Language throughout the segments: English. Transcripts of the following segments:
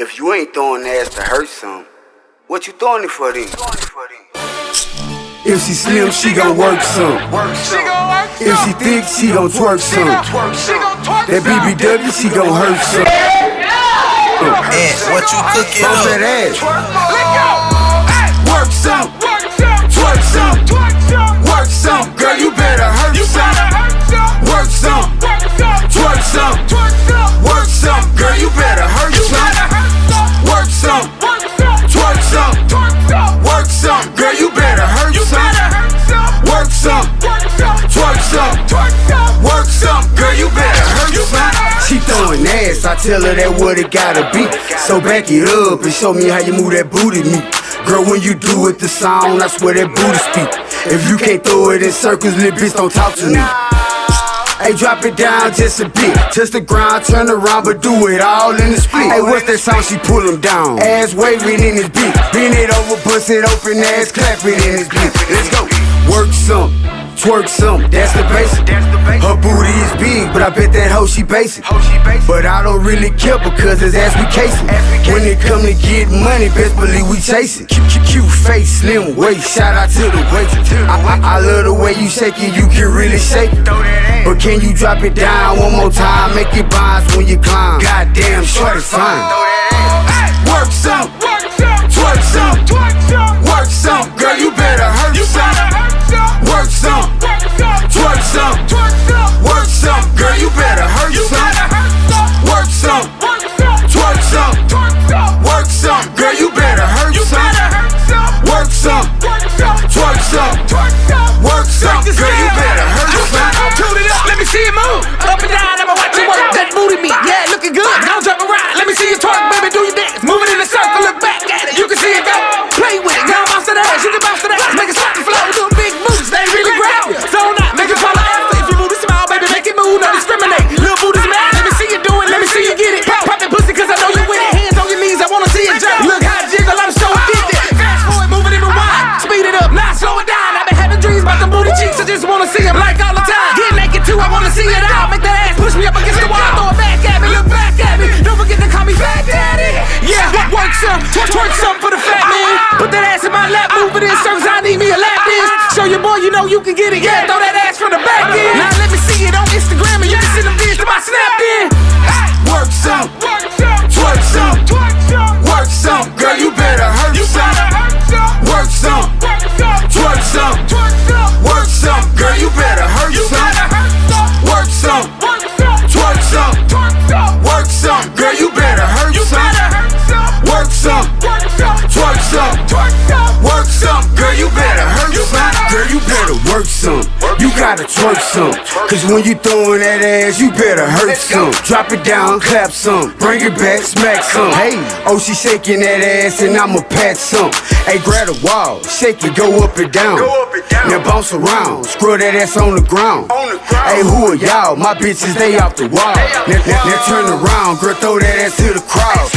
If you ain't throwing ass to hurt some, what you throwing it for then? If she slim, she gon' work some. If she thick, she gon' twerk some. That BBW, she gon' hurt some. Ant, what you cooking Bump up? that ass. Ass, I tell her that what it gotta be. So back it up and show me how you move that booty me. Girl, when you do it, the sound, I swear that booty speak. If you can't throw it in circles, little bitch, don't talk to me. Hey, drop it down just a bit. Touch the ground, turn around, but do it all in the split. Hey, what's that sound? She pull him down. Ass waving in his beat. Bend it over, bust it open, ass clapping in his beat. Let's go. Work some, twerk some, that's the basic. Her booty is big, but I bet that hoe she basic. But I don't really care because it's ass we casing. When it come to get money, best believe we chasing. Cute, face, slim waist, shout out to the waist. I, I, I love the way you shake it, you can really shake it. But can you drop it down one more time? Make it bounce when you climb. Goddamn, short is fine. Work some, twerk some, some, twerk, some for the fat man. Put that ass in my lap, move it in circles, I need me a lap dance. Show your boy you know you can get it, Gotta twerk some. Cause when you throwing that ass, you better hurt some. Drop it down, clap some. Bring it back, smack some. Hey, oh, she shaking that ass and I'ma pat some. Hey, grab the wall, shake it, go up and down. Now bounce around, screw that ass on the ground. Hey, who are y'all? My bitches, they off the wall. Now, now, now turn around, girl, throw that ass to the crowd.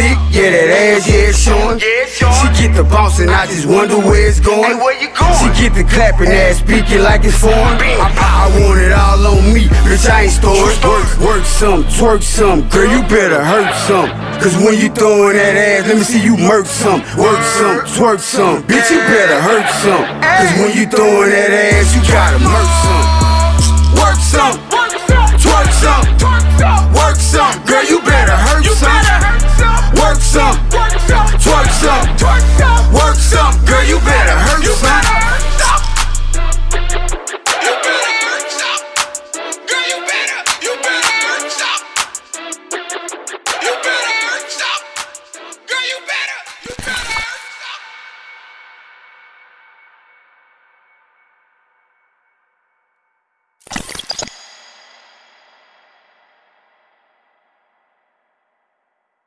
Thick, yeah, that ass, yeah, it's showing. She get the bounce and I just wonder where it's going. where you go She get the clapping ass, speaking like it's foreign. I, I want it all on me, bitch, I ain't stored. Work, work some, twerk some, girl, you better hurt some. Cause when you throwing that ass, let me see you murk some. Work some, twerk some, bitch, you better hurt some. Cause when you throwing that ass, you gotta murk some. Work some,